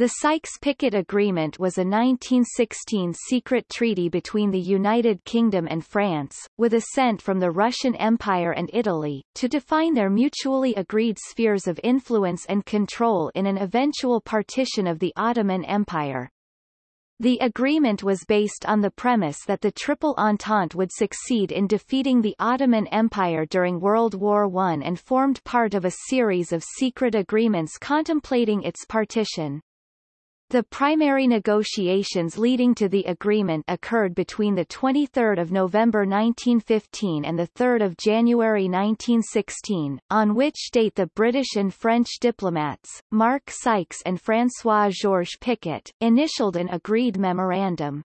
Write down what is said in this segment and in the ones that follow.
The Sykes-Picot Agreement was a 1916 secret treaty between the United Kingdom and France, with assent from the Russian Empire and Italy, to define their mutually agreed spheres of influence and control in an eventual partition of the Ottoman Empire. The agreement was based on the premise that the Triple Entente would succeed in defeating the Ottoman Empire during World War I and formed part of a series of secret agreements contemplating its partition. The primary negotiations leading to the agreement occurred between 23 November 1915 and 3 January 1916, on which date the British and French diplomats, Mark Sykes and François-Georges Picot, initialed an agreed memorandum.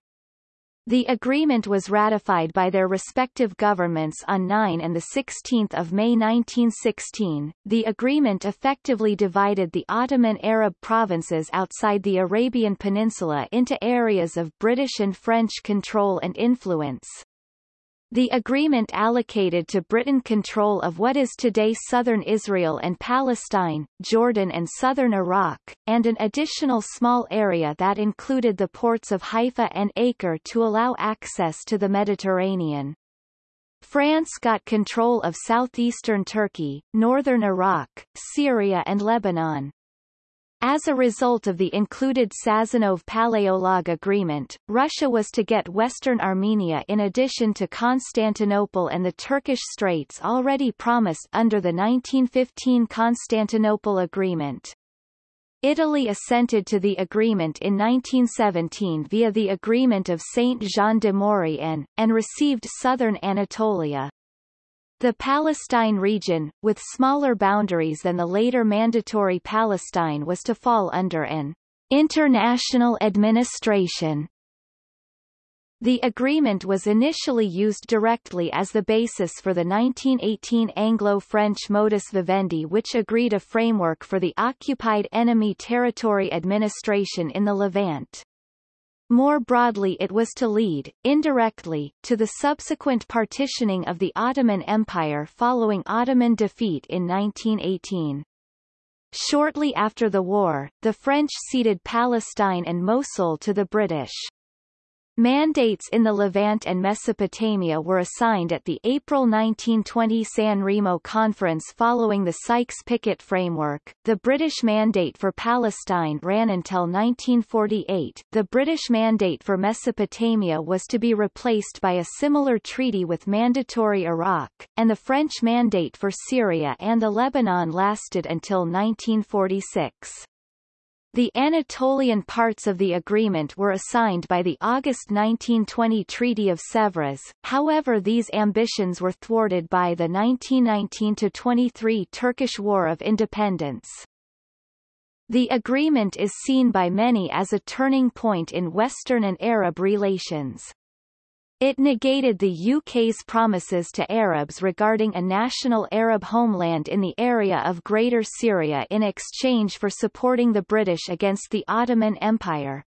The agreement was ratified by their respective governments on 9 and 16 May 1916. The agreement effectively divided the Ottoman Arab provinces outside the Arabian Peninsula into areas of British and French control and influence. The agreement allocated to Britain control of what is today southern Israel and Palestine, Jordan and southern Iraq, and an additional small area that included the ports of Haifa and Acre to allow access to the Mediterranean. France got control of southeastern Turkey, northern Iraq, Syria and Lebanon. As a result of the included Sazonov-Paléologue agreement, Russia was to get western Armenia in addition to Constantinople and the Turkish Straits already promised under the 1915 Constantinople Agreement. Italy assented to the agreement in 1917 via the Agreement of Saint-Jean de Maurienne, and received southern Anatolia. The Palestine region, with smaller boundaries than the later mandatory Palestine was to fall under an international administration. The agreement was initially used directly as the basis for the 1918 Anglo-French modus vivendi which agreed a framework for the occupied enemy territory administration in the Levant. More broadly it was to lead, indirectly, to the subsequent partitioning of the Ottoman Empire following Ottoman defeat in 1918. Shortly after the war, the French ceded Palestine and Mosul to the British. Mandates in the Levant and Mesopotamia were assigned at the April 1920 San Remo Conference following the Sykes-Picot framework. The British mandate for Palestine ran until 1948. The British mandate for Mesopotamia was to be replaced by a similar treaty with mandatory Iraq, and the French mandate for Syria and the Lebanon lasted until 1946. The Anatolian parts of the agreement were assigned by the August 1920 Treaty of Sèvres, however these ambitions were thwarted by the 1919-23 Turkish War of Independence. The agreement is seen by many as a turning point in Western and Arab relations. It negated the UK's promises to Arabs regarding a national Arab homeland in the area of Greater Syria in exchange for supporting the British against the Ottoman Empire.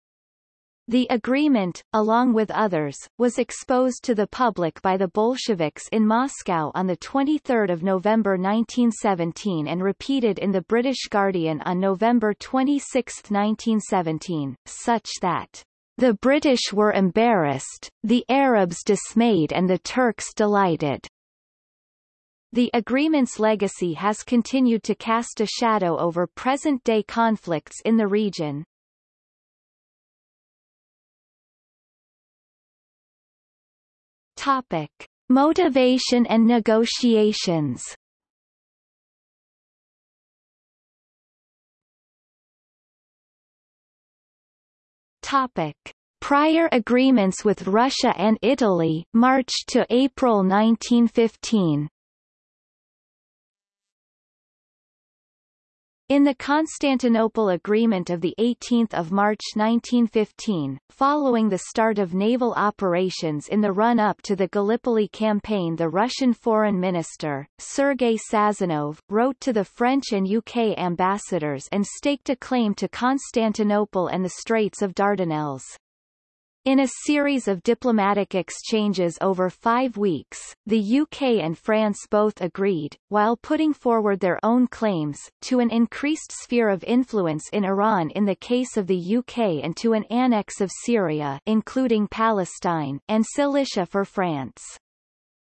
The agreement, along with others, was exposed to the public by the Bolsheviks in Moscow on 23 November 1917 and repeated in the British Guardian on November 26, 1917, such that the British were embarrassed, the Arabs dismayed and the Turks delighted. The agreement's legacy has continued to cast a shadow over present-day conflicts in the region. Topic. Motivation and negotiations Topic. Prior agreements with Russia and Italy March to April 1915 In the Constantinople Agreement of 18 March 1915, following the start of naval operations in the run-up to the Gallipoli campaign the Russian Foreign Minister, Sergei Sazonov, wrote to the French and UK ambassadors and staked a claim to Constantinople and the Straits of Dardanelles. In a series of diplomatic exchanges over five weeks, the UK and France both agreed, while putting forward their own claims, to an increased sphere of influence in Iran in the case of the UK and to an annex of Syria including Palestine and Cilicia for France.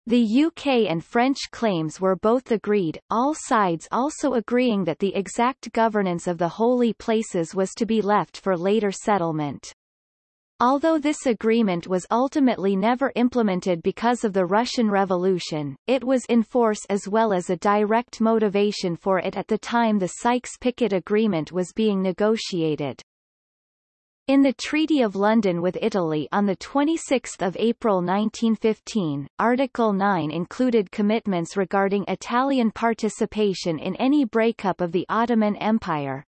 The UK and French claims were both agreed, all sides also agreeing that the exact governance of the holy places was to be left for later settlement. Although this agreement was ultimately never implemented because of the Russian Revolution, it was in force as well as a direct motivation for it at the time the Sykes-Picot Agreement was being negotiated. In the Treaty of London with Italy on 26 April 1915, Article 9 included commitments regarding Italian participation in any breakup of the Ottoman Empire,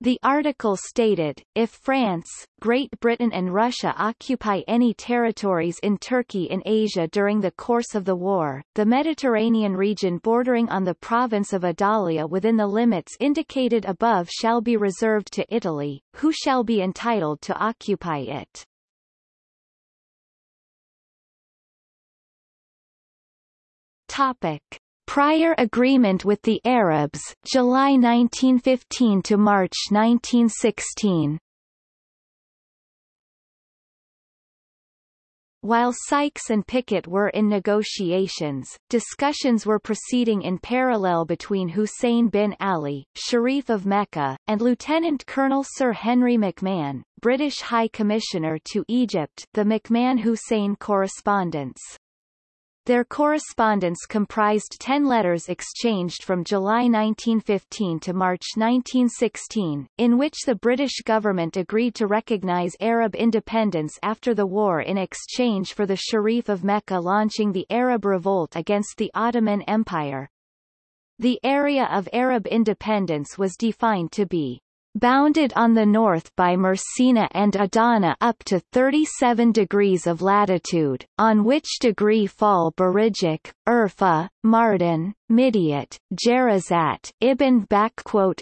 the article stated, if France, Great Britain and Russia occupy any territories in Turkey in Asia during the course of the war, the Mediterranean region bordering on the province of Adalia within the limits indicated above shall be reserved to Italy, who shall be entitled to occupy it. Topic. Prior agreement with the Arabs July 1915 to March 1916 While Sykes and Picot were in negotiations, discussions were proceeding in parallel between Hussein bin Ali, Sharif of Mecca, and Lieutenant Colonel Sir Henry McMahon, British High Commissioner to Egypt the McMahon-Hussein correspondence. Their correspondence comprised ten letters exchanged from July 1915 to March 1916, in which the British government agreed to recognize Arab independence after the war in exchange for the Sharif of Mecca launching the Arab revolt against the Ottoman Empire. The area of Arab independence was defined to be bounded on the north by Mersina and Adana up to 37 degrees of latitude, on which degree fall Birijik, Urfa, Mardin, Midyat, Jezirat, Ibn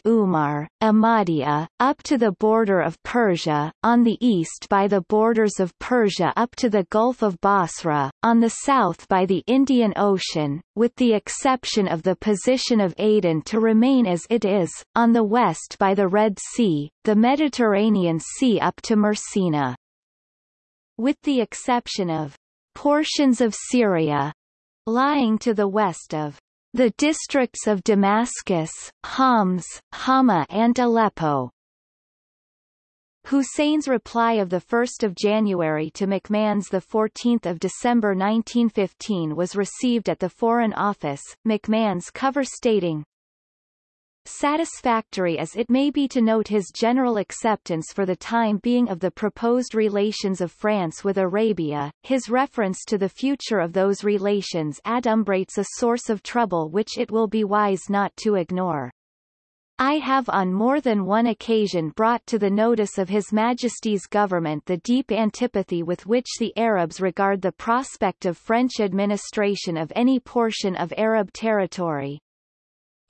Umar, Amadia, up to the border of Persia, on the east by the borders of Persia up to the Gulf of Basra, on the south by the Indian Ocean, with the exception of the position of Aden to remain as it is, on the west by the Red Sea, the Mediterranean Sea up to Mersina. With the exception of portions of Syria, lying to the west of the districts of Damascus, Homs, Hama and Aleppo. Hussein's reply of 1 January to McMahon's 14 December 1915 was received at the Foreign Office, McMahon's cover stating, Satisfactory as it may be to note his general acceptance for the time being of the proposed relations of France with Arabia, his reference to the future of those relations adumbrates a source of trouble which it will be wise not to ignore. I have on more than one occasion brought to the notice of His Majesty's government the deep antipathy with which the Arabs regard the prospect of French administration of any portion of Arab territory,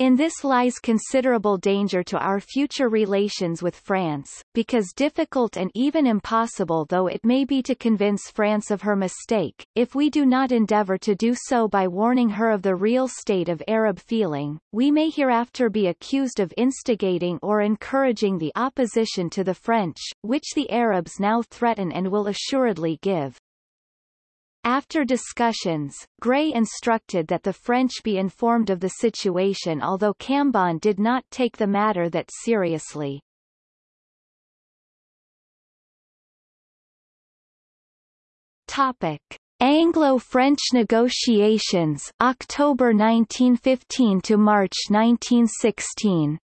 in this lies considerable danger to our future relations with France, because difficult and even impossible though it may be to convince France of her mistake, if we do not endeavour to do so by warning her of the real state of Arab feeling, we may hereafter be accused of instigating or encouraging the opposition to the French, which the Arabs now threaten and will assuredly give. After discussions, Grey instructed that the French be informed of the situation although Cambon did not take the matter that seriously. Topic. Anglo-French negotiations October 1915 to March 1916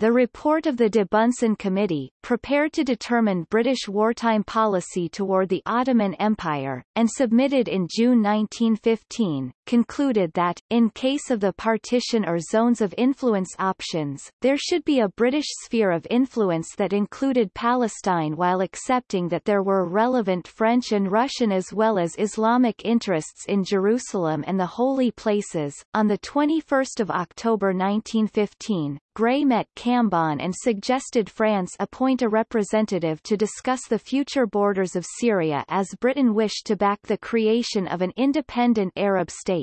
The report of the de Bunsen Committee, prepared to determine British wartime policy toward the Ottoman Empire, and submitted in June 1915, concluded that, in case of the partition or zones of influence options, there should be a British sphere of influence that included Palestine while accepting that there were relevant French and Russian as well as Islamic interests in Jerusalem and the Holy Places. On 21 October 1915, Grey met Cambon and suggested France appoint a representative to discuss the future borders of Syria as Britain wished to back the creation of an independent Arab state.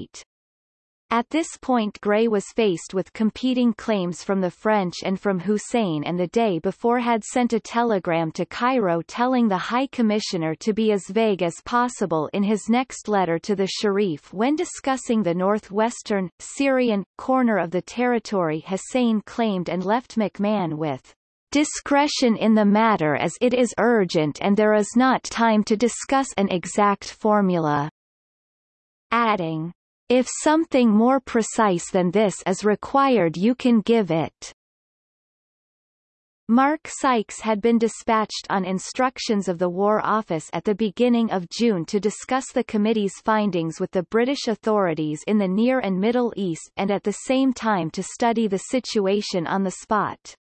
At this point Grey was faced with competing claims from the French and from Hussein and the day before had sent a telegram to Cairo telling the High Commissioner to be as vague as possible in his next letter to the Sharif when discussing the northwestern, Syrian, corner of the territory Hussein claimed and left McMahon with discretion in the matter as it is urgent and there is not time to discuss an exact formula. Adding, if something more precise than this is required you can give it. Mark Sykes had been dispatched on instructions of the War Office at the beginning of June to discuss the committee's findings with the British authorities in the Near and Middle East and at the same time to study the situation on the spot.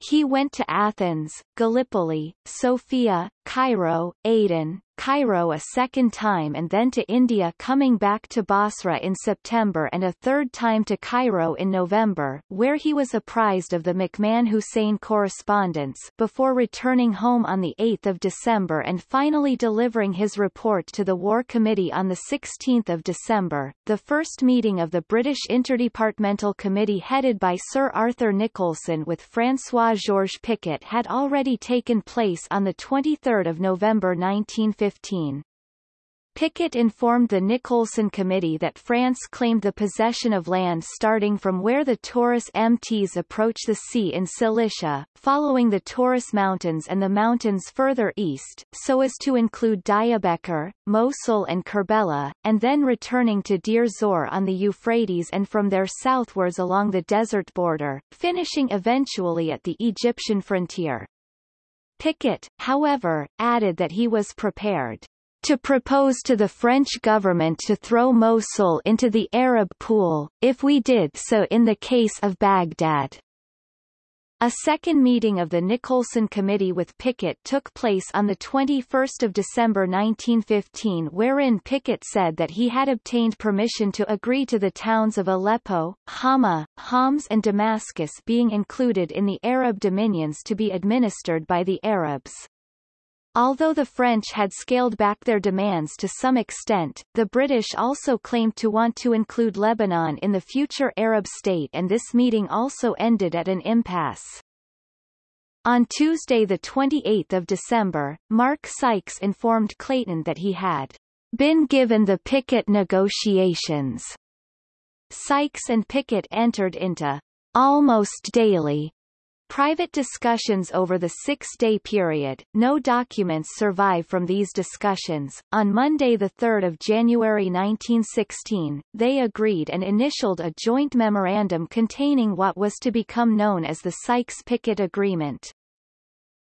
He went to Athens, Gallipoli, Sofia, Cairo, Aden, Cairo a second time and then to India coming back to Basra in September and a third time to Cairo in November, where he was apprised of the McMahon-Hussein correspondence before returning home on 8 December and finally delivering his report to the War Committee on 16 December. The first meeting of the British Interdepartmental Committee headed by Sir Arthur Nicolson with François-Georges Picot had already taken place on 23 November 1950 2015. Picot informed the Nicolson Committee that France claimed the possession of land starting from where the Taurus MTs approach the sea in Cilicia, following the Taurus Mountains and the mountains further east, so as to include Diarbekir, Mosul and Kerbela, and then returning to Deir Zor on the Euphrates and from there southwards along the desert border, finishing eventually at the Egyptian frontier. Picot, however, added that he was prepared to propose to the French government to throw Mosul into the Arab pool, if we did so in the case of Baghdad. A second meeting of the Nicolson Committee with Picot took place on 21 December 1915 wherein Picot said that he had obtained permission to agree to the towns of Aleppo, Hama, Homs and Damascus being included in the Arab dominions to be administered by the Arabs. Although the French had scaled back their demands to some extent, the British also claimed to want to include Lebanon in the future Arab state and this meeting also ended at an impasse. On Tuesday 28 December, Mark Sykes informed Clayton that he had been given the Picot negotiations. Sykes and Picot entered into almost daily Private discussions over the six-day period, no documents survive from these discussions. On Monday 3 January 1916, they agreed and initialed a joint memorandum containing what was to become known as the Sykes-Picot Agreement.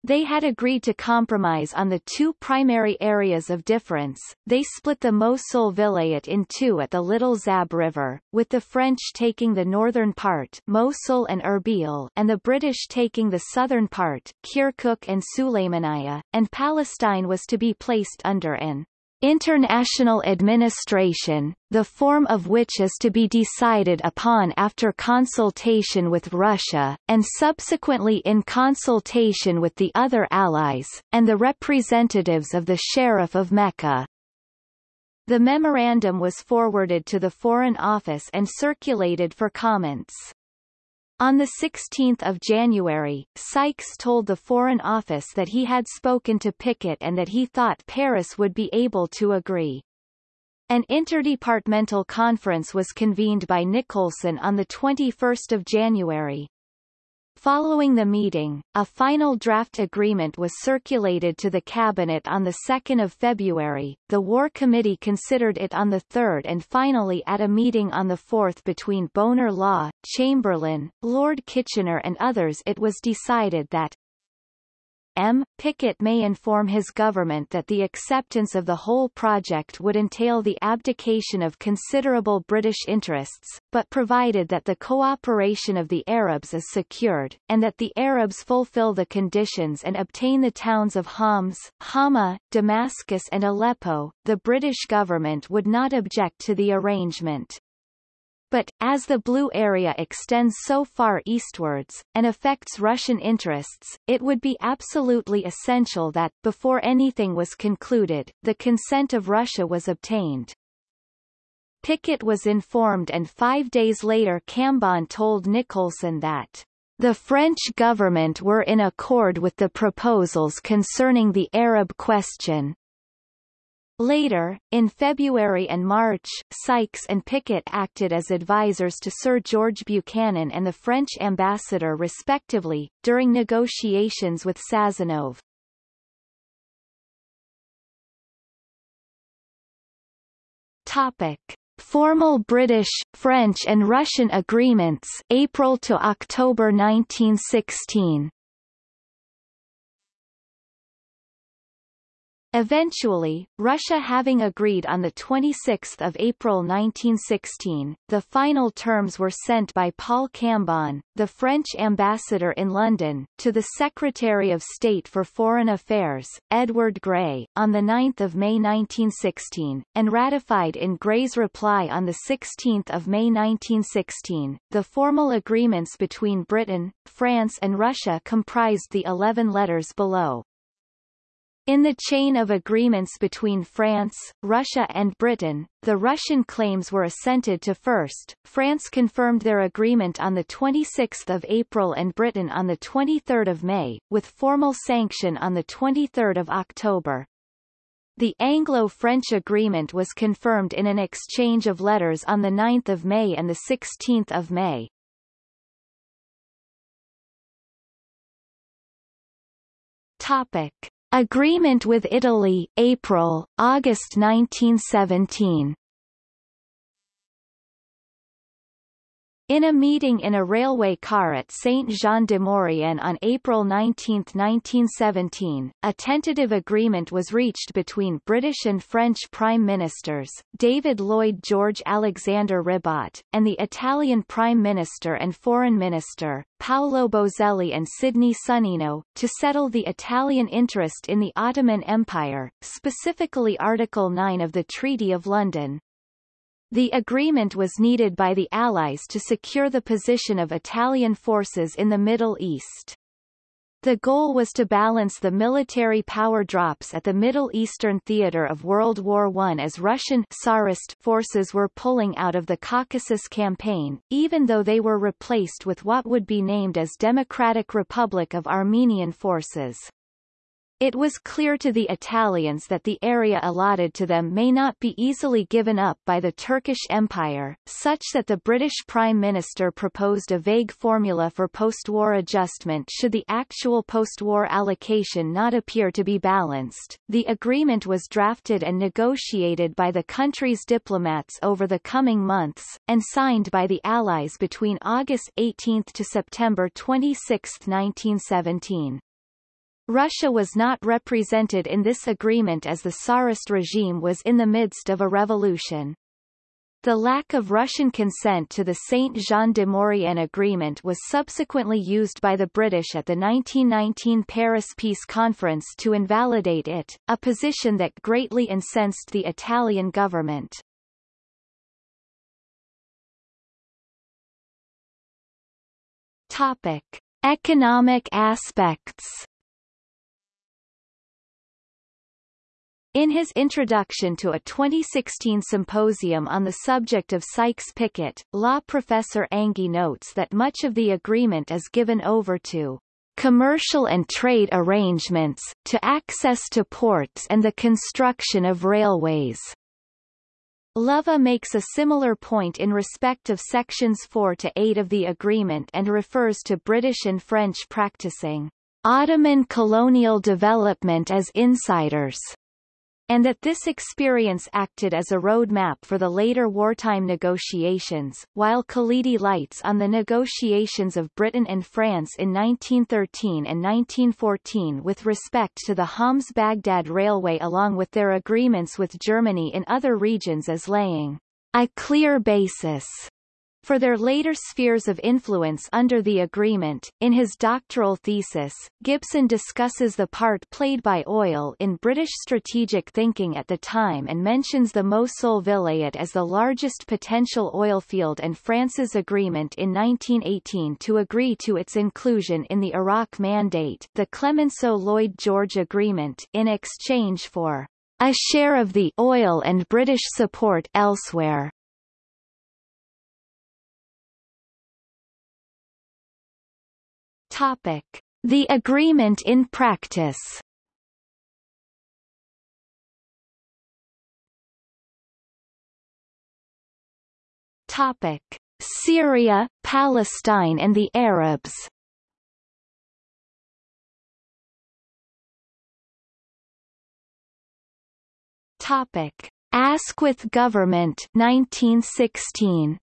They had agreed to compromise on the two primary areas of difference. They split the Mosul vilayet in two at the Little Zab River, with the French taking the northern part Mosul and Erbil and the British taking the southern part Kirkuk and Sulaymaniyah, and Palestine was to be placed under an International administration, the form of which is to be decided upon after consultation with Russia, and subsequently in consultation with the other allies, and the representatives of the Sheriff of Mecca. The memorandum was forwarded to the Foreign Office and circulated for comments. On 16 January, Sykes told the Foreign Office that he had spoken to Picot and that he thought Paris would be able to agree. An interdepartmental conference was convened by Nicolson on 21 January. Following the meeting, a final draft agreement was circulated to the Cabinet on 2 February, the War Committee considered it on 3 and finally at a meeting on 4 between Bonar Law, Chamberlain, Lord Kitchener and others it was decided that M. Picot may inform his government that the acceptance of the whole project would entail the abdication of considerable British interests, but provided that the cooperation of the Arabs is secured, and that the Arabs fulfill the conditions and obtain the towns of Homs, Hama, Damascus and Aleppo, the British government would not object to the arrangement. But, as the Blue Area extends so far eastwards, and affects Russian interests, it would be absolutely essential that, before anything was concluded, the consent of Russia was obtained. Picot was informed and five days later Cambon told Nicolson that the French government were in accord with the proposals concerning the Arab question, Later, in February and March, Sykes and Picot acted as advisers to Sir George Buchanan and the French ambassador respectively, during negotiations with Sazonov. Topic. Formal British, French and Russian agreements April to October 1916 Eventually, Russia having agreed on 26 April 1916, the final terms were sent by Paul Cambon, the French ambassador in London, to the Secretary of State for Foreign Affairs, Edward Grey, on 9 May 1916, and ratified in Grey's reply on 16 May 1916. The formal agreements between Britain, France and Russia comprised the 11 letters below. In the chain of agreements between France, Russia and Britain, the Russian claims were assented to first. France confirmed their agreement on 26 April and Britain on 23 May, with formal sanction on 23 October. The Anglo-French agreement was confirmed in an exchange of letters on 9 May and 16 May. Topic. Agreement with Italy, April, August 1917 In a meeting in a railway car at Saint-Jean-de-Maurienne on April 19, 1917, a tentative agreement was reached between British and French Prime Ministers, David Lloyd George Alexander Ribot, and the Italian Prime Minister and Foreign Minister, Paolo Boselli and Sidney Sonnino, to settle the Italian interest in the Ottoman Empire, specifically Article 9 of the Treaty of London. The agreement was needed by the Allies to secure the position of Italian forces in the Middle East. The goal was to balance the military power drops at the Middle Eastern theater of World War I as Russian Tsarist forces were pulling out of the Caucasus campaign, even though they were replaced with what would be named as Democratic Republic of Armenian forces. It was clear to the Italians that the area allotted to them may not be easily given up by the Turkish Empire, such that the British Prime Minister proposed a vague formula for post-war adjustment should the actual post-war allocation not appear to be balanced. The agreement was drafted and negotiated by the country's diplomats over the coming months, and signed by the Allies between August 18 to September 26, 1917. Russia was not represented in this agreement as the Tsarist regime was in the midst of a revolution. The lack of Russian consent to the Saint-Jean-de-Maurienne agreement was subsequently used by the British at the 1919 Paris Peace Conference to invalidate it, a position that greatly incensed the Italian government. Topic. Economic aspects In his introduction to a 2016 symposium on the subject of Sykes-Picot, law professor Anghie notes that much of the agreement is given over to commercial and trade arrangements, to access to ports and the construction of railways. Lover makes a similar point in respect of sections 4 to 8 of the agreement and refers to British and French practicing Ottoman colonial development as insiders and that this experience acted as a roadmap for the later wartime negotiations, while Khalidi lights on the negotiations of Britain and France in 1913 and 1914 with respect to the Homs-Baghdad Railway along with their agreements with Germany in other regions as laying a clear basis for their later spheres of influence under the agreement. In his doctoral thesis, Gibson discusses the part played by oil in British strategic thinking at the time and mentions the Mosul Vilayet as the largest potential oil field and France's agreement in 1918 to agree to its inclusion in the Iraq Mandate the Clemenceau-Lloyd George Agreement in exchange for a share of the oil and British support elsewhere. Topic: The agreement in practice. Topic: Syria, Palestine and the Arabs. Topic: Asquith government 1916.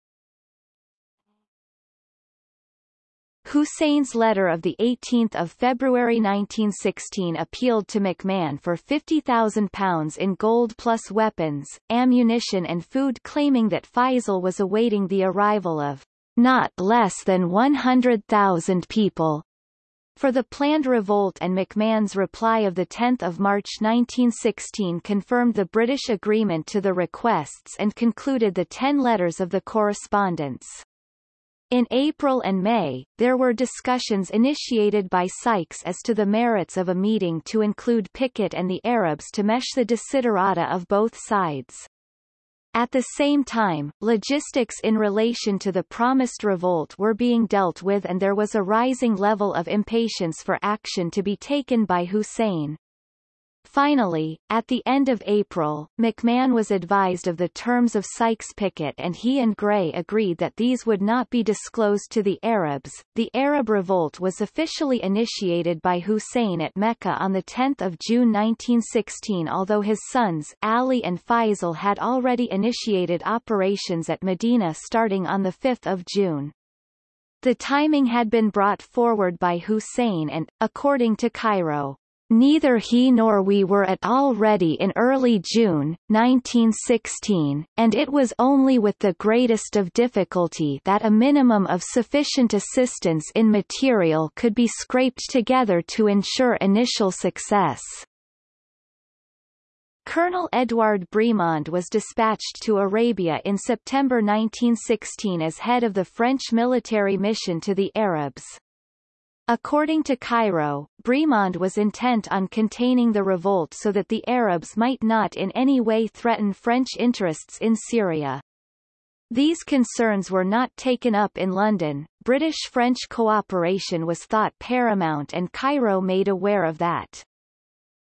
Hussein's letter of 18 February 1916 appealed to McMahon for £50,000 in gold plus weapons, ammunition and food claiming that Faisal was awaiting the arrival of not less than 100,000 people for the planned revolt and McMahon's reply of 10 March 1916 confirmed the British agreement to the requests and concluded the ten letters of the correspondence. In April and May, there were discussions initiated by Sykes as to the merits of a meeting to include Picot and the Arabs to mesh the desiderata of both sides. At the same time, logistics in relation to the promised revolt were being dealt with and there was a rising level of impatience for action to be taken by Hussein. Finally, at the end of April, McMahon was advised of the terms of Sykes-Picot and he and Grey agreed that these would not be disclosed to the Arabs. The Arab revolt was officially initiated by Hussein at Mecca on 10 June 1916 although his sons Ali and Faisal had already initiated operations at Medina starting on 5 June. The timing had been brought forward by Hussein and, according to Cairo, Neither he nor we were at all ready in early June, 1916, and it was only with the greatest of difficulty that a minimum of sufficient assistance in material could be scraped together to ensure initial success. Colonel Edouard Bremond was dispatched to Arabia in September 1916 as head of the French military mission to the Arabs. According to Cairo, Bremond was intent on containing the revolt so that the Arabs might not in any way threaten French interests in Syria. These concerns were not taken up in London. British-French cooperation was thought paramount and Cairo made aware of that.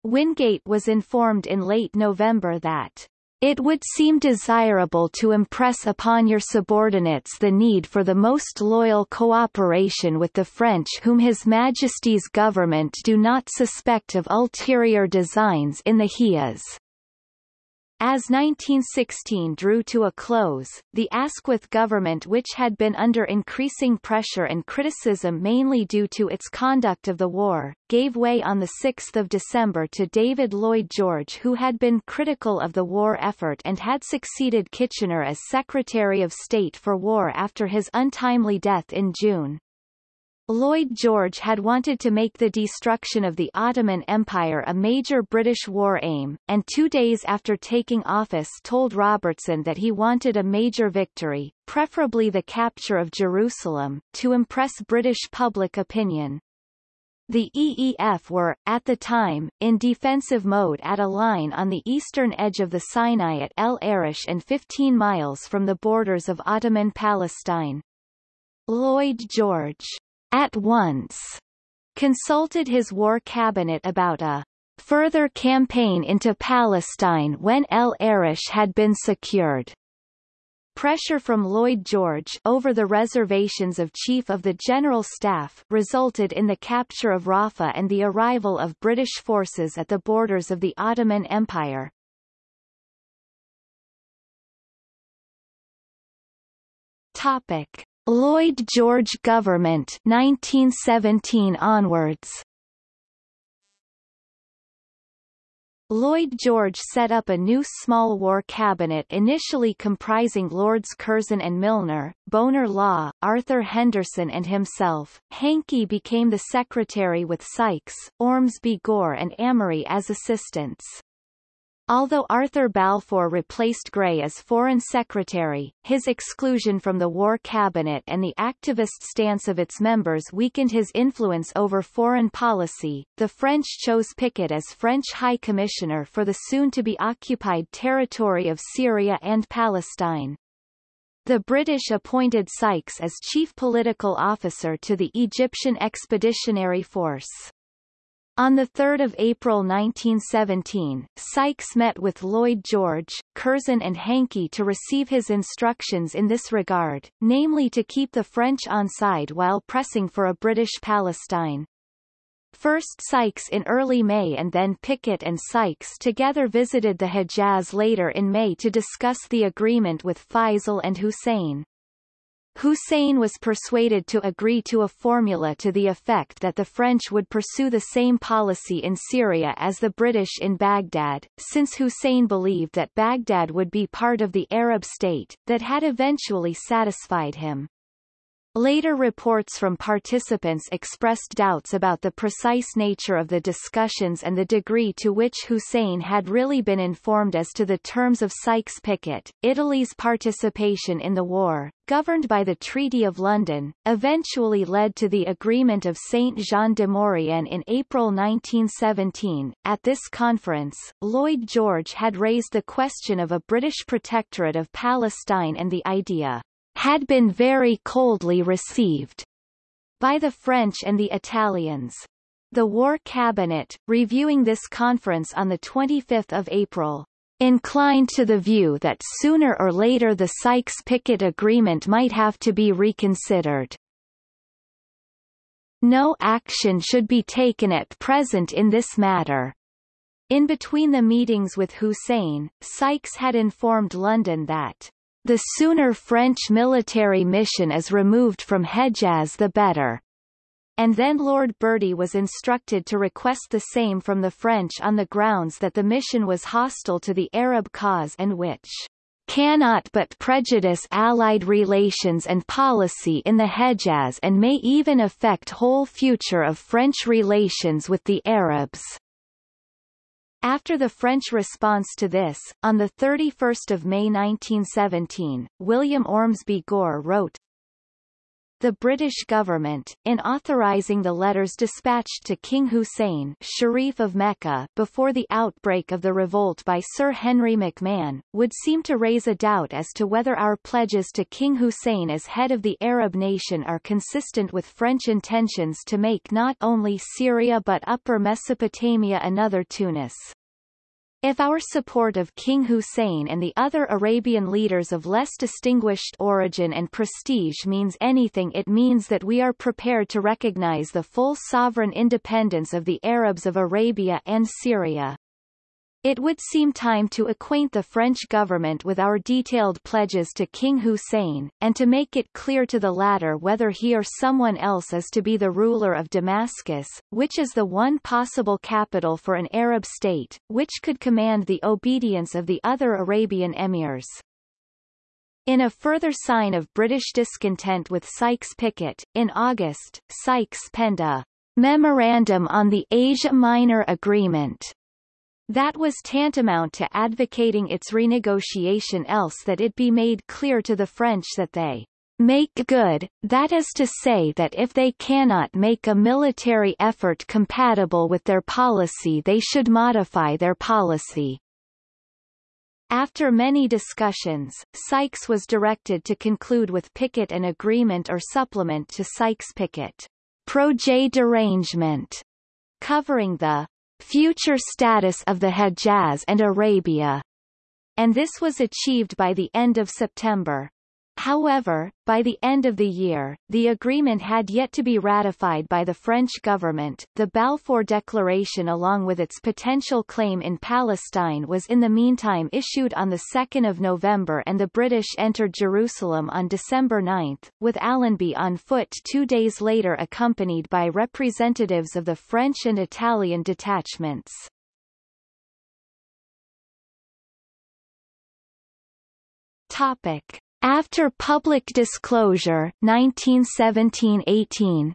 Wingate was informed in late November that it would seem desirable to impress upon your subordinates the need for the most loyal cooperation with the French whom His Majesty's government do not suspect of ulterior designs in the Hejaz. As 1916 drew to a close, the Asquith government which had been under increasing pressure and criticism mainly due to its conduct of the war, gave way on 6 December to David Lloyd George who had been critical of the war effort and had succeeded Kitchener as Secretary of State for War after his untimely death in June. Lloyd George had wanted to make the destruction of the Ottoman Empire a major British war aim, and two days after taking office told Robertson that he wanted a major victory, preferably the capture of Jerusalem, to impress British public opinion. The EEF were, at the time, in defensive mode at a line on the eastern edge of the Sinai at El Arish and 15 miles from the borders of Ottoman Palestine. Lloyd George at once consulted his war cabinet about a further campaign into Palestine when El Arish had been secured. Pressure from Lloyd George over the reservations of Chief of the General Staff resulted in the capture of Rafah and the arrival of British forces at the borders of the Ottoman Empire. Topic. Lloyd George government 1917 onwards Lloyd George set up a new small war cabinet initially comprising Lords Curzon and Milner, Bonar Law, Arthur Henderson and himself. Hankey became the secretary with Sykes, Ormsby Gore and Amery as assistants. Although Arthur Balfour replaced Grey as Foreign Secretary, his exclusion from the War Cabinet and the activist stance of its members weakened his influence over foreign policy. The French chose Picot as French High Commissioner for the soon-to-be-occupied territory of Syria and Palestine. The British appointed Sykes as chief political officer to the Egyptian Expeditionary Force. On 3 April 1917, Sykes met with Lloyd George, Curzon and Hankey to receive his instructions in this regard, namely to keep the French on side while pressing for a British Palestine. First Sykes in early May and then Picot and Sykes together visited the Hejaz later in May to discuss the agreement with Faisal and Hussein. Hussein was persuaded to agree to a formula to the effect that the French would pursue the same policy in Syria as the British in Baghdad, since Hussein believed that Baghdad would be part of the Arab state, that had eventually satisfied him. Later reports from participants expressed doubts about the precise nature of the discussions and the degree to which Hussein had really been informed as to the terms of Sykes-Picot. Italy's participation in the war, governed by the Treaty of London, eventually led to the Agreement of Saint-Jean de Maurienne in April 1917. At this conference, Lloyd George had raised the question of a British protectorate of Palestine and the idea had been very coldly received by the French and the Italians. The War Cabinet, reviewing this conference on 25 April, inclined to the view that sooner or later the Sykes-Picot Agreement might have to be reconsidered. No action should be taken at present in this matter. In between the meetings with Hussein, Sykes had informed London that the sooner French military mission is removed from Hejaz the better. And then Lord Bertie was instructed to request the same from the French on the grounds that the mission was hostile to the Arab cause and which cannot but prejudice Allied relations and policy in the Hejaz and may even affect whole future of French relations with the Arabs. After the French response to this, on 31 May 1917, William Ormsby Gore wrote, the British government, in authorizing the letters dispatched to King Hussein Sharif of Mecca before the outbreak of the revolt by Sir Henry McMahon, would seem to raise a doubt as to whether our pledges to King Hussein as head of the Arab nation are consistent with French intentions to make not only Syria but Upper Mesopotamia another Tunis. If our support of King Hussein and the other Arabian leaders of less distinguished origin and prestige means anything it means that we are prepared to recognize the full sovereign independence of the Arabs of Arabia and Syria. It would seem time to acquaint the French government with our detailed pledges to King Hussein, and to make it clear to the latter whether he or someone else is to be the ruler of Damascus, which is the one possible capital for an Arab state, which could command the obedience of the other Arabian emirs. In a further sign of British discontent with Sykes-Picot, in August, Sykes penned a Memorandum on the Asia Minor Agreement that was tantamount to advocating its renegotiation else that it be made clear to the French that they make good, that is to say that if they cannot make a military effort compatible with their policy they should modify their policy. After many discussions, Sykes was directed to conclude with Picot an agreement or supplement to Sykes-Picot projet d'arrangement, covering the future status of the Hejaz and Arabia, and this was achieved by the end of September. However, by the end of the year, the agreement had yet to be ratified by the French government. The Balfour Declaration along with its potential claim in Palestine was in the meantime issued on 2 November and the British entered Jerusalem on December 9, with Allenby on foot two days later accompanied by representatives of the French and Italian detachments. Topic. After public disclosure 1917–18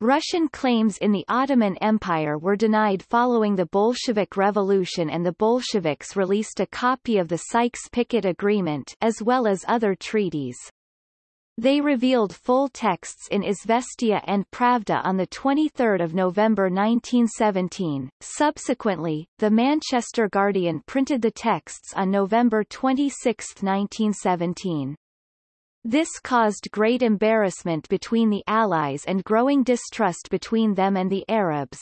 Russian claims in the Ottoman Empire were denied following the Bolshevik Revolution and the Bolsheviks released a copy of the Sykes-Picot Agreement as well as other treaties. They revealed full texts in Izvestia and Pravda on 23 November 1917. Subsequently, the Manchester Guardian printed the texts on November 26, 1917. This caused great embarrassment between the Allies and growing distrust between them and the Arabs.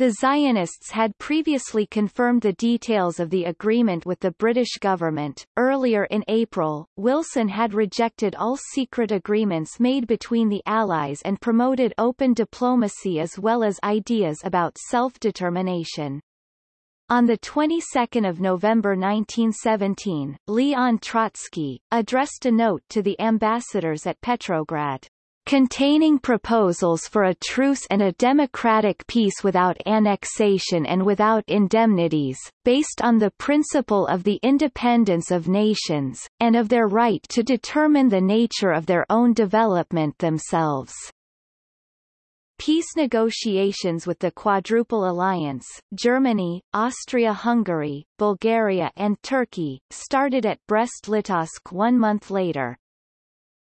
The Zionists had previously confirmed the details of the agreement with the British government. Earlier in April, Wilson had rejected all secret agreements made between the Allies and promoted open diplomacy as well as ideas about self-determination. On the 22nd of November 1917, Leon Trotsky, addressed a note to the ambassadors at Petrograd containing proposals for a truce and a democratic peace without annexation and without indemnities, based on the principle of the independence of nations, and of their right to determine the nature of their own development themselves. Peace negotiations with the Quadruple Alliance, Germany, Austria-Hungary, Bulgaria and Turkey, started at Brest-Litovsk one month later.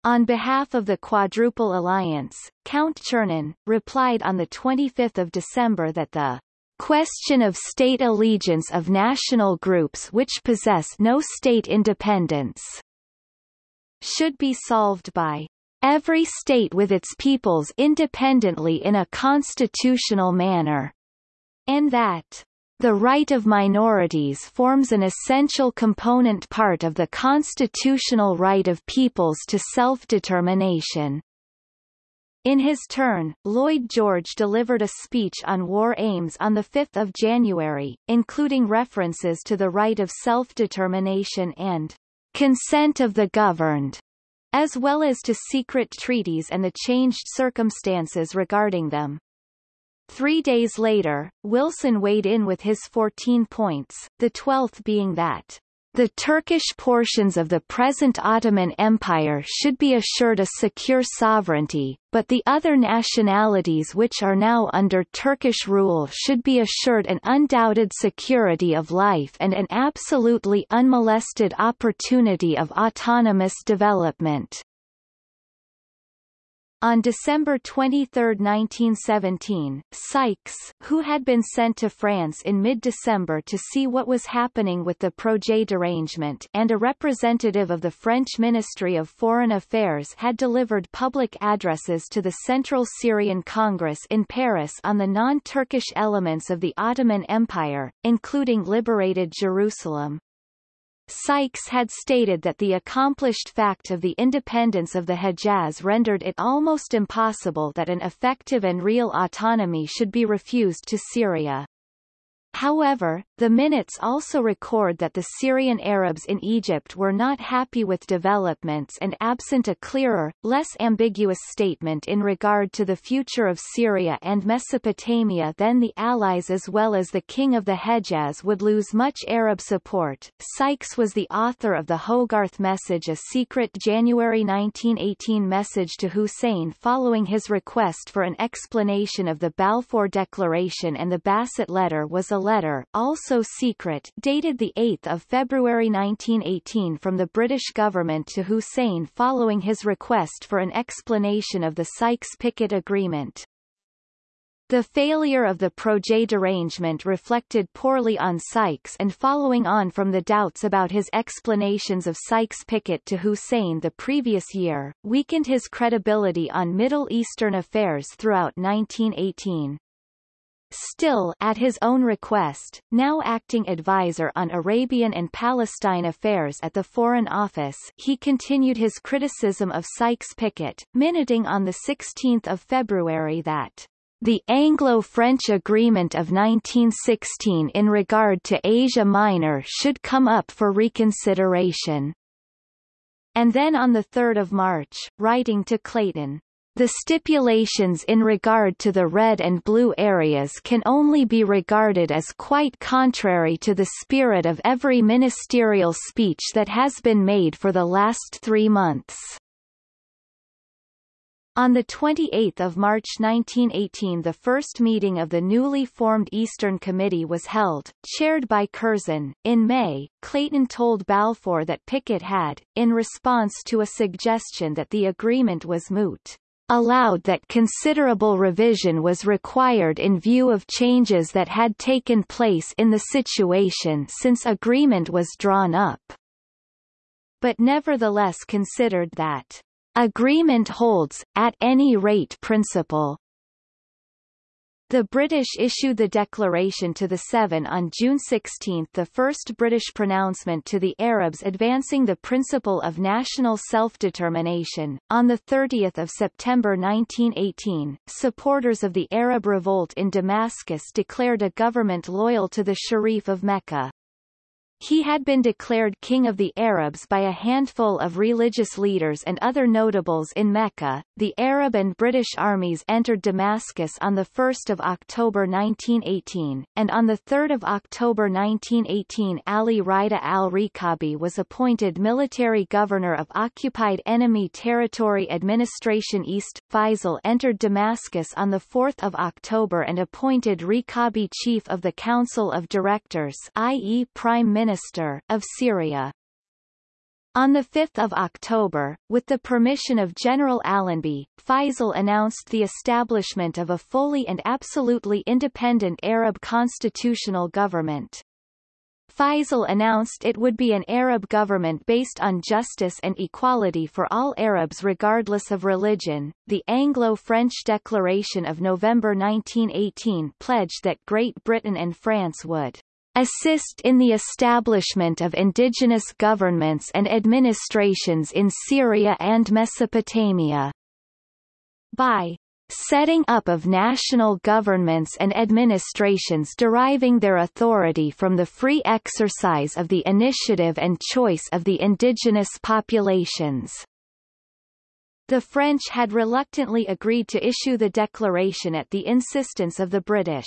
On behalf of the Quadruple Alliance, Count Czernin, replied on 25 December that the question of state allegiance of national groups which possess no state independence should be solved by every state with its peoples independently in a constitutional manner, and that the right of minorities forms an essential component part of the constitutional right of peoples to self-determination. In his turn, Lloyd George delivered a speech on war aims on 5 January, including references to the right of self-determination and consent of the governed, as well as to secret treaties and the changed circumstances regarding them. Three days later, Wilson weighed in with his 14 points, the twelfth being that the Turkish portions of the present Ottoman Empire should be assured a secure sovereignty, but the other nationalities which are now under Turkish rule should be assured an undoubted security of life and an absolutely unmolested opportunity of autonomous development. On December 23, 1917, Sykes, who had been sent to France in mid-December to see what was happening with the projet d'arrangement and a representative of the French Ministry of Foreign Affairs had delivered public addresses to the Central Syrian Congress in Paris on the non-Turkish elements of the Ottoman Empire, including liberated Jerusalem. Sykes had stated that the accomplished fact of the independence of the Hejaz rendered it almost impossible that an effective and real autonomy should be refused to Syria. However, the minutes also record that the Syrian Arabs in Egypt were not happy with developments and absent a clearer, less ambiguous statement in regard to the future of Syria and Mesopotamia then the Allies as well as the King of the Hejaz would lose much Arab support. Sykes was the author of the Hogarth Message a secret January 1918 message to Hussein following his request for an explanation of the Balfour Declaration and the Bassett Letter was a letter, also secret, dated 8 February 1918 from the British government to Hussein following his request for an explanation of the Sykes-Picot Agreement. The failure of the projet d'arrangement reflected poorly on Sykes and following on from the doubts about his explanations of Sykes-Picot to Hussein the previous year, weakened his credibility on Middle Eastern affairs throughout 1918. Still, at his own request, now acting advisor on Arabian and Palestine affairs at the Foreign Office he continued his criticism of Sykes-Picot, minuting on 16 February that the Anglo-French Agreement of 1916 in regard to Asia Minor should come up for reconsideration. And then on 3 March, writing to Clayton, the stipulations in regard to the red and blue areas can only be regarded as quite contrary to the spirit of every ministerial speech that has been made for the last three months. On 28 March 1918 the first meeting of the newly formed Eastern Committee was held, chaired by Curzon. In May, Clayton told Balfour that Picot had, in response to a suggestion that the agreement was moot, allowed that considerable revision was required in view of changes that had taken place in the situation since agreement was drawn up. But nevertheless considered that agreement holds, at any rate principle, the British issued the declaration to the Seven on June 16 the first British pronouncement to the Arabs advancing the principle of national self-determination. On 30 September 1918, supporters of the Arab revolt in Damascus declared a government loyal to the Sharif of Mecca. He had been declared king of the Arabs by a handful of religious leaders and other notables in Mecca. The Arab and British armies entered Damascus on 1 October 1918, and on 3 October 1918 Ali Rida al-Rikabi was appointed military governor of occupied enemy territory administration East. Faisal entered Damascus on 4 October and appointed Rikabi chief of the Council of Directors i.e. Prime Minister Minister, of Syria. On 5 October, with the permission of General Allenby, Faisal announced the establishment of a fully and absolutely independent Arab constitutional government. Faisal announced it would be an Arab government based on justice and equality for all Arabs regardless of religion. The Anglo-French Declaration of November 1918 pledged that Great Britain and France would assist in the establishment of indigenous governments and administrations in Syria and Mesopotamia. By setting up of national governments and administrations deriving their authority from the free exercise of the initiative and choice of the indigenous populations. The French had reluctantly agreed to issue the declaration at the insistence of the British.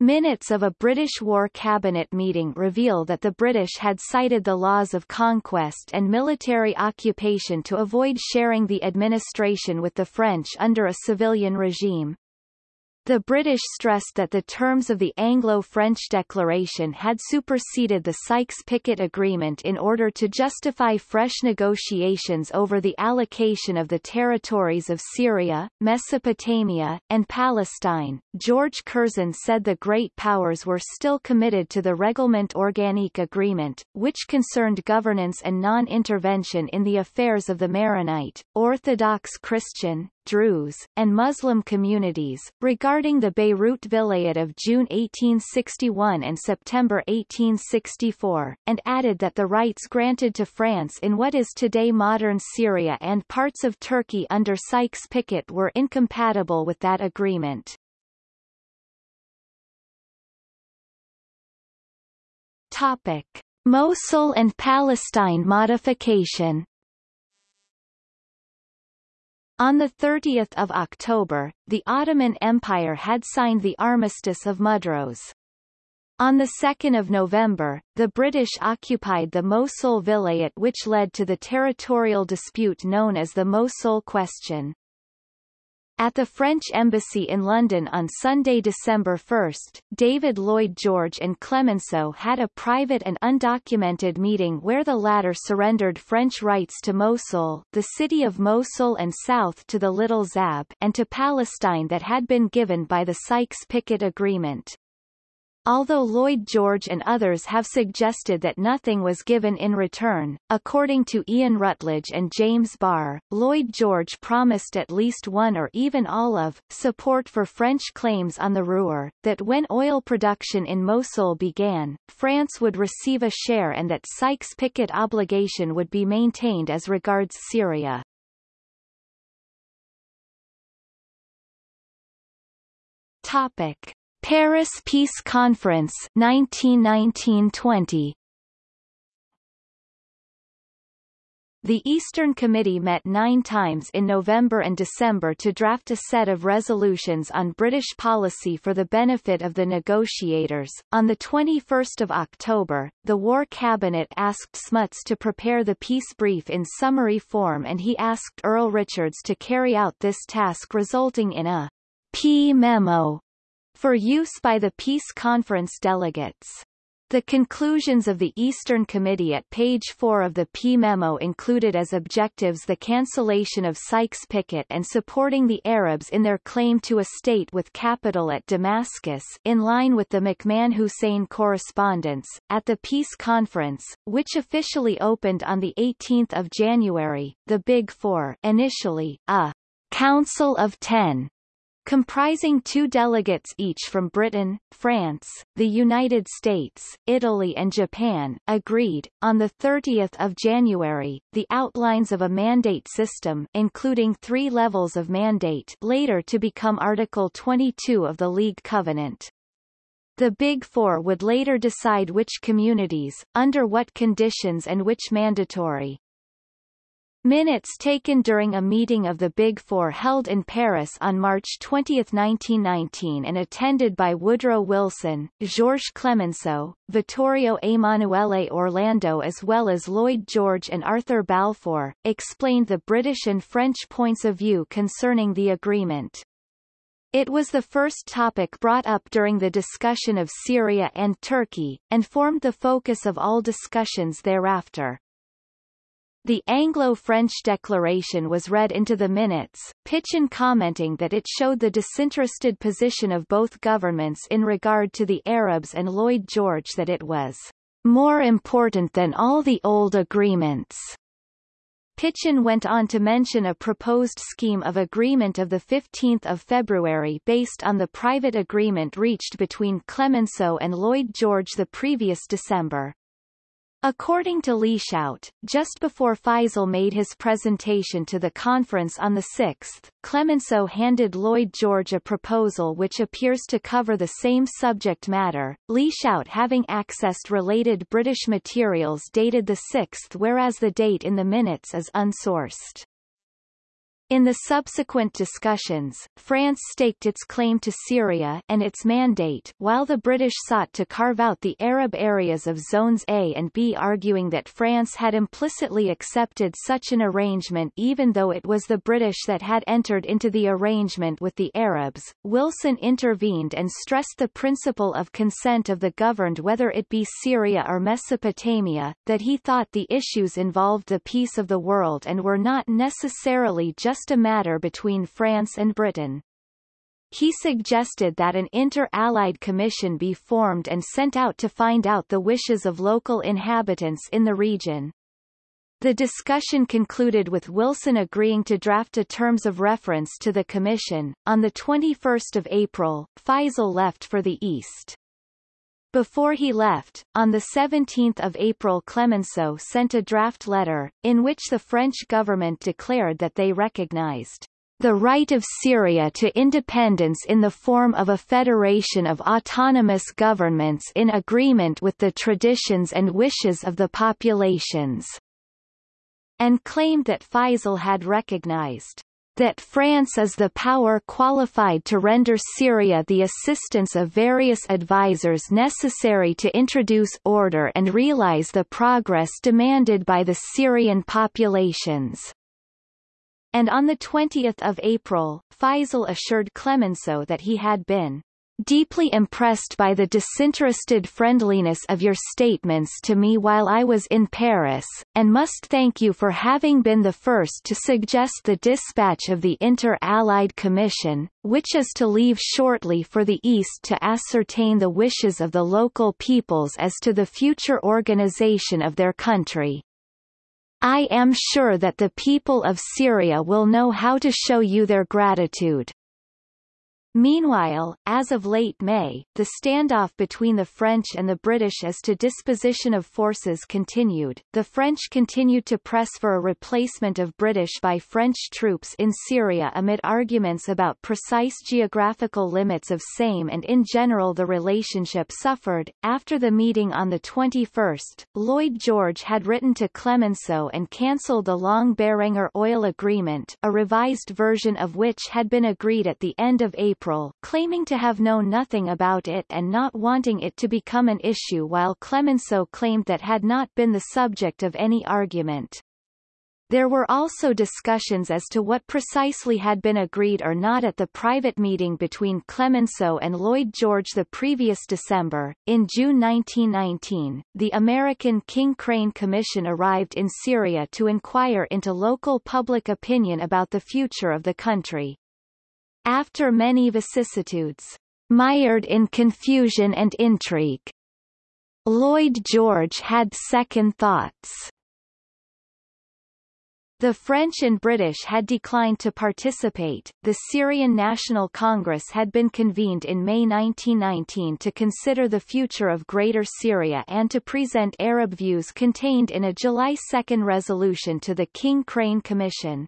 Minutes of a British War Cabinet meeting reveal that the British had cited the laws of conquest and military occupation to avoid sharing the administration with the French under a civilian regime. The British stressed that the terms of the Anglo-French Declaration had superseded the Sykes-Picot Agreement in order to justify fresh negotiations over the allocation of the territories of Syria, Mesopotamia, and Palestine. George Curzon said the Great Powers were still committed to the Règlement Organique Agreement, which concerned governance and non-intervention in the affairs of the Maronite, Orthodox Christian, Druze, and Muslim communities, regarding the Beirut Vilayet of June 1861 and September 1864, and added that the rights granted to France in what is today modern Syria and parts of Turkey under Sykes-Picot were incompatible with that agreement. Topic. Mosul and Palestine modification on 30 October, the Ottoman Empire had signed the Armistice of Mudros. On 2 November, the British occupied the Mosul Vilayet which led to the territorial dispute known as the Mosul Question. At the French Embassy in London on Sunday, December 1, David Lloyd George and Clemenceau had a private and undocumented meeting where the latter surrendered French rights to Mosul, the city of Mosul and south to the Little Zab, and to Palestine that had been given by the Sykes-Picot Agreement. Although Lloyd George and others have suggested that nothing was given in return. According to Ian Rutledge and James Barr, Lloyd George promised at least one or even all of, support for French claims on the Ruhr, that when oil production in Mosul began, France would receive a share and that Sykes-Picot obligation would be maintained as regards Syria. Topic. Paris Peace Conference 1919-20 The Eastern Committee met nine times in November and December to draft a set of resolutions on British policy for the benefit of the negotiators. On 21 October, the War Cabinet asked Smuts to prepare the peace brief in summary form and he asked Erle Richards to carry out this task resulting in a P memo for use by the Peace Conference delegates. The conclusions of the Eastern Committee at page 4 of the P memo included as objectives the cancellation of Sykes-Picot and supporting the Arabs in their claim to a state with capital at Damascus in line with the McMahon-Hussein correspondence. At the Peace Conference, which officially opened on 18 January, the Big Four initially, a Council of Ten comprising two delegates each from Britain, France, the United States, Italy and Japan, agreed, on 30 January, the outlines of a mandate system including three levels of mandate later to become Article 22 of the League Covenant. The Big Four would later decide which communities, under what conditions and which mandatory. Minutes taken during a meeting of the Big Four held in Paris on March 20, 1919 and attended by Woodrow Wilson, Georges Clemenceau, Vittorio Emanuele Orlando as well as Lloyd George and Arthur Balfour, explained the British and French points of view concerning the agreement. It was the first topic brought up during the discussion of Syria and Turkey, and formed the focus of all discussions thereafter. The Anglo-French declaration was read into the minutes, Pichon commenting that it showed the disinterested position of both governments in regard to the Arabs and Lloyd George that it was more important than all the old agreements. Pichon went on to mention a proposed scheme of agreement of 15 February based on the private agreement reached between Clemenceau and Lloyd George the previous December. According to Lieshout, just before Faisal made his presentation to the conference on the 6th, Clemenceau handed Lloyd George a proposal which appears to cover the same subject matter, Lieshout having accessed related British materials dated the 6th whereas the date in the minutes is unsourced. In the subsequent discussions, France staked its claim to Syria and its mandate while the British sought to carve out the Arab areas of Zones A and B arguing that France had implicitly accepted such an arrangement even though it was the British that had entered into the arrangement with the Arabs. Wilson intervened and stressed the principle of consent of the governed whether it be Syria or Mesopotamia, that he thought the issues involved the peace of the world and were not necessarily just just a matter between France and Britain. He suggested that an inter-allied commission be formed and sent out to find out the wishes of local inhabitants in the region. The discussion concluded with Wilson agreeing to draft a terms of reference to the commission. On the 21st of April, Faisal left for the East. Before he left, on 17 April Clemenceau sent a draft letter, in which the French government declared that they recognized the right of Syria to independence in the form of a federation of autonomous governments in agreement with the traditions and wishes of the populations, and claimed that Faisal had recognized that France is the power qualified to render Syria the assistance of various advisers necessary to introduce order and realize the progress demanded by the Syrian populations. And on 20 April, Faisal assured Clemenceau that he had been deeply impressed by the disinterested friendliness of your statements to me while I was in Paris, and must thank you for having been the first to suggest the dispatch of the Inter-Allied Commission, which is to leave shortly for the East to ascertain the wishes of the local peoples as to the future organization of their country. I am sure that the people of Syria will know how to show you their gratitude. Meanwhile, as of late May, the standoff between the French and the British as to disposition of forces continued. The French continued to press for a replacement of British by French troops in Syria amid arguments about precise geographical limits of same and in general the relationship suffered. After the meeting on the 21st, Lloyd George had written to Clemenceau and cancelled the Long-Berenger oil agreement a revised version of which had been agreed at the end of April April, claiming to have known nothing about it and not wanting it to become an issue while Clemenceau claimed that had not been the subject of any argument. There were also discussions as to what precisely had been agreed or not at the private meeting between Clemenceau and Lloyd George the previous December. In June 1919, the American King Crane Commission arrived in Syria to inquire into local public opinion about the future of the country. After many vicissitudes, mired in confusion and intrigue, Lloyd George had second thoughts. The French and British had declined to participate. The Syrian National Congress had been convened in May 1919 to consider the future of Greater Syria and to present Arab views contained in a July 2 resolution to the King Crane Commission.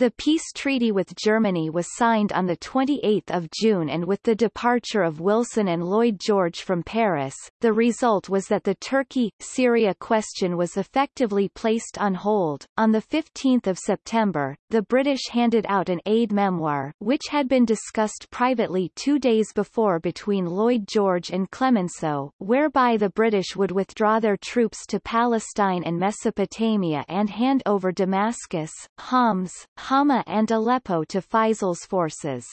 The peace treaty with Germany was signed on 28 June and with the departure of Wilson and Lloyd George from Paris, the result was that the Turkey-Syria question was effectively placed on hold. On 15 September, the British handed out an aide-memoire which had been discussed privately two days before between Lloyd George and Clemenceau, whereby the British would withdraw their troops to Palestine and Mesopotamia and hand over Damascus, Homs, Hama and Aleppo to Faisal's forces.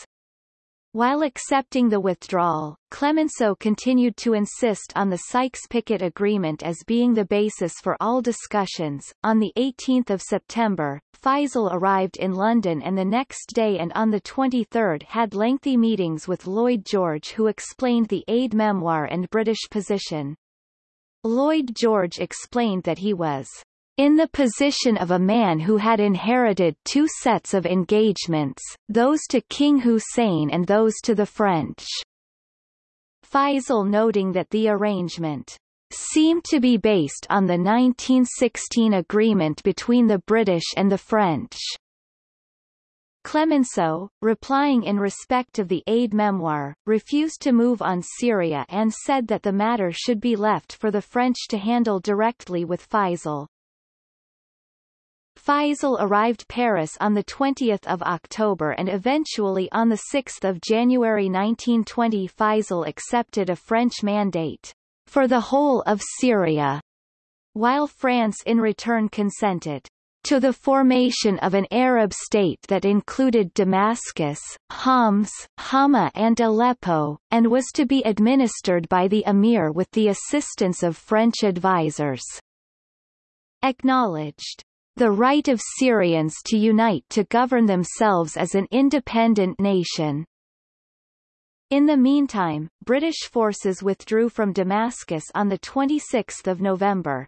While accepting the withdrawal, Clemenceau continued to insist on the Sykes-Picot Agreement as being the basis for all discussions. On the 18th of September, Faisal arrived in London and the next day and on the 23rd had lengthy meetings with Lloyd George who explained the aide-memoire and British position. Lloyd George explained that he was in the position of a man who had inherited two sets of engagements, those to King Hussein and those to the French. Faisal noting that the arrangement seemed to be based on the 1916 agreement between the British and the French. Clemenceau, replying in respect of the aide-memoire, refused to move on Syria and said that the matter should be left for the French to handle directly with Faisal. Faisal arrived Paris on 20 October and eventually on 6 January 1920 Faisal accepted a French mandate for the whole of Syria, while France in return consented to the formation of an Arab state that included Damascus, Homs, Hama and Aleppo, and was to be administered by the emir with the assistance of French advisers. Acknowledged the right of Syrians to unite to govern themselves as an independent nation. In the meantime, British forces withdrew from Damascus on 26 November.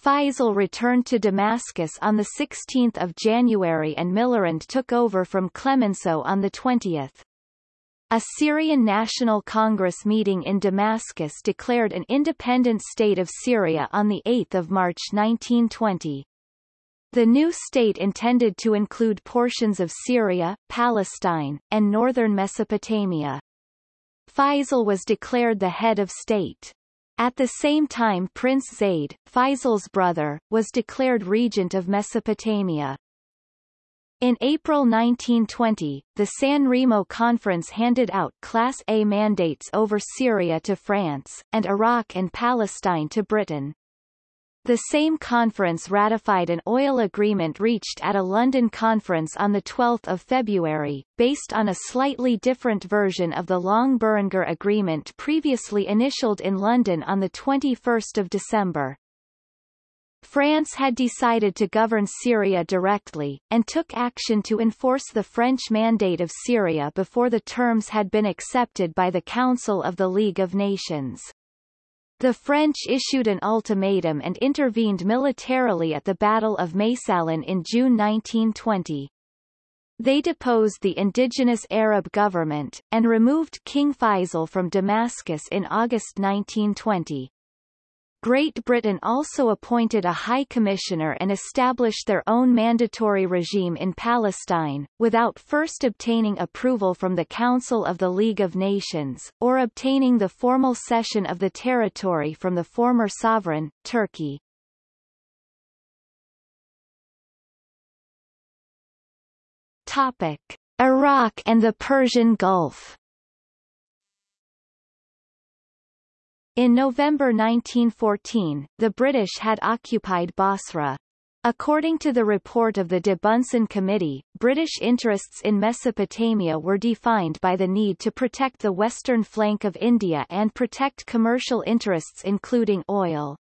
Faisal returned to Damascus on 16 January and Millerand took over from Clemenceau on 20. A Syrian National Congress meeting in Damascus declared an independent state of Syria on 8 March 1920. The new state intended to include portions of Syria, Palestine, and northern Mesopotamia. Faisal was declared the head of state. At the same time Prince Zayd, Faisal's brother, was declared regent of Mesopotamia. In April 1920, the San Remo Conference handed out Class A mandates over Syria to France, and Iraq and Palestine to Britain. The same conference ratified an oil agreement reached at a London conference on 12 February, based on a slightly different version of the Long-Berenger Agreement previously initialed in London on 21 December. France had decided to govern Syria directly, and took action to enforce the French Mandate of Syria before the terms had been accepted by the Council of the League of Nations. The French issued an ultimatum and intervened militarily at the Battle of Maysalun in June 1920. They deposed the indigenous Arab government, and removed King Faisal from Damascus in August 1920. Great Britain also appointed a High Commissioner and established their own mandatory regime in Palestine, without first obtaining approval from the Council of the League of Nations, or obtaining the formal cession of the territory from the former sovereign, Turkey. Topic. Iraq and the Persian Gulf In November 1914, the British had occupied Basra. According to the report of the de Bunsen Committee, British interests in Mesopotamia were defined by the need to protect the western flank of India and protect commercial interests including oil.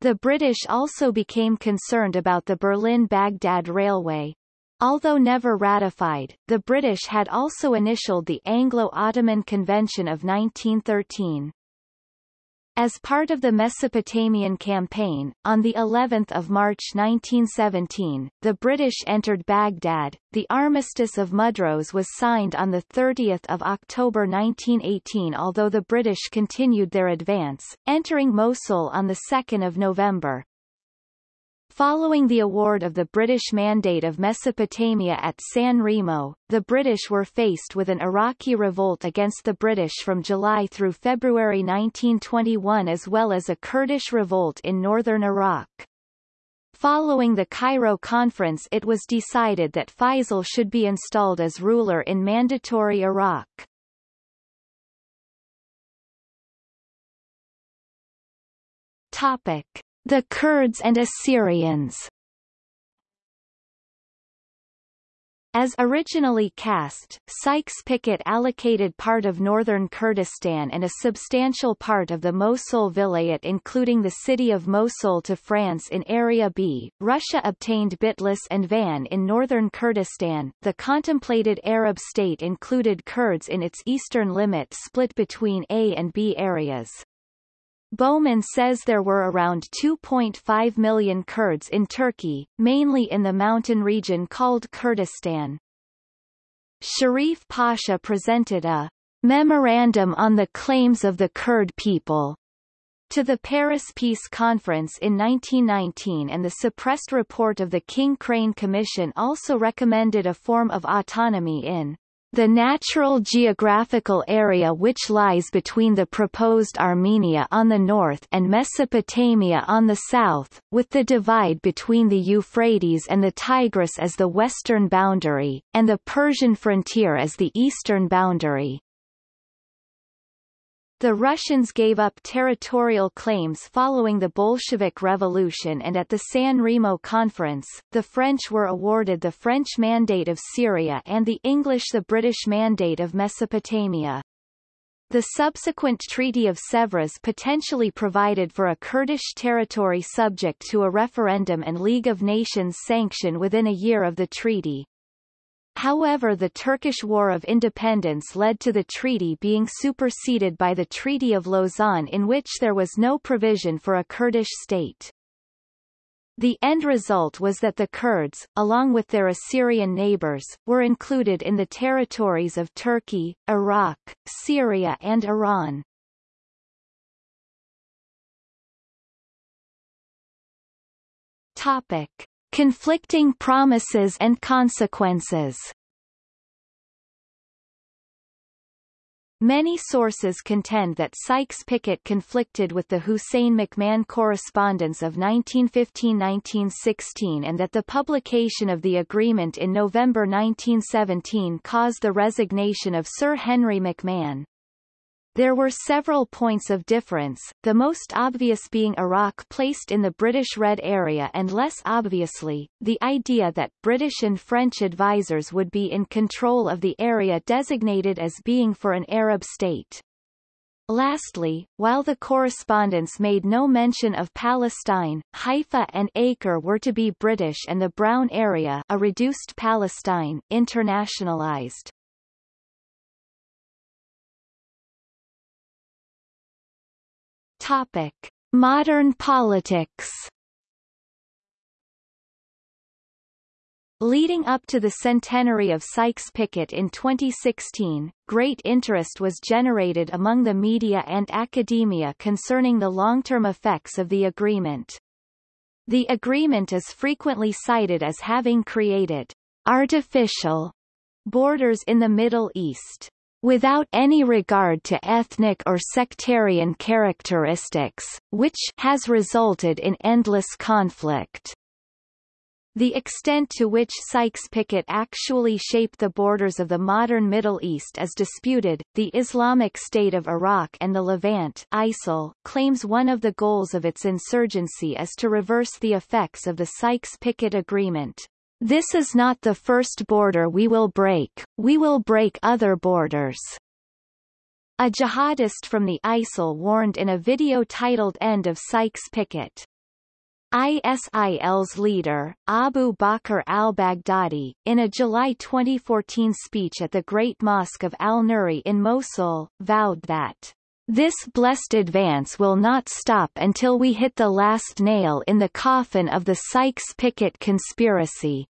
The British also became concerned about the Berlin-Baghdad Railway. Although never ratified, the British had also initialed the Anglo-Ottoman Convention of 1913. As part of the Mesopotamian campaign, on the 11th of March 1917, the British entered Baghdad. The Armistice of Mudros was signed on the 30th of October 1918 although the British continued their advance, entering Mosul on the 2nd of November. Following the award of the British Mandate of Mesopotamia at San Remo, the British were faced with an Iraqi revolt against the British from July through February 1921 as well as a Kurdish revolt in northern Iraq. Following the Cairo conference it was decided that Faisal should be installed as ruler in Mandatory Iraq. Topic. The Kurds and Assyrians As originally cast, Sykes-Picot allocated part of northern Kurdistan and a substantial part of the Mosul Vilayet including the city of Mosul to France in Area B. Russia obtained Bitlis and Van in northern Kurdistan. The contemplated Arab state included Kurds in its eastern limit split between A and B areas. Bowman says there were around 2.5 million Kurds in Turkey, mainly in the mountain region called Kurdistan. Sharif Pasha presented a memorandum on the claims of the Kurd people to the Paris Peace Conference in 1919 and the suppressed report of the King Crane Commission also recommended a form of autonomy in the natural geographical area which lies between the proposed Armenia on the north and Mesopotamia on the south, with the divide between the Euphrates and the Tigris as the western boundary, and the Persian frontier as the eastern boundary. The Russians gave up territorial claims following the Bolshevik Revolution and at the San Remo Conference, the French were awarded the French Mandate of Syria and the English the British Mandate of Mesopotamia. The subsequent Treaty of Sèvres potentially provided for a Kurdish territory subject to a referendum and League of Nations sanction within a year of the treaty. However the Turkish War of Independence led to the treaty being superseded by the Treaty of Lausanne in which there was no provision for a Kurdish state. The end result was that the Kurds, along with their Assyrian neighbors, were included in the territories of Turkey, Iraq, Syria and Iran. Topic. Conflicting promises and consequences Many sources contend that Sykes-Picot conflicted with the Hussein-McMahon correspondence of 1915–1916 and that the publication of the agreement in November 1917 caused the resignation of Sir Henry McMahon. There were several points of difference, the most obvious being Iraq placed in the British Red Area and less obviously, the idea that British and French advisers would be in control of the area designated as being for an Arab state. Lastly, while the correspondence made no mention of Palestine, Haifa and Acre were to be British and the Brown area a reduced Palestine, internationalized. Topic: Modern politics. Leading up to the centenary of Sykes-Picot in 2016, great interest was generated among the media and academia concerning the long-term effects of the agreement. The agreement is frequently cited as having created artificial borders in the Middle East without any regard to ethnic or sectarian characteristics, which has resulted in endless conflict. The extent to which Sykes-Picot actually shaped the borders of the modern Middle East is disputed. The Islamic State of Iraq and the Levant ISIL claims one of the goals of its insurgency is to reverse the effects of the Sykes-Picot Agreement, this is not the first border we will break, we will break other borders. A jihadist from the ISIL warned in a video titled End of Sykes Picot. ISIL's leader, Abu Bakr al-Baghdadi, in a July 2014 speech at the Great Mosque of Al-Nuri in Mosul, vowed that this blessed advance will not stop until we hit the last nail in the coffin of the Sykes-Picot conspiracy.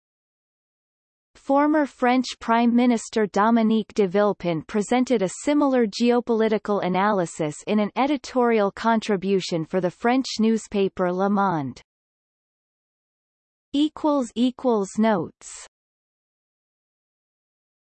Former French Prime Minister Dominique de Villepin presented a similar geopolitical analysis in an editorial contribution for the French newspaper Le Monde. Notes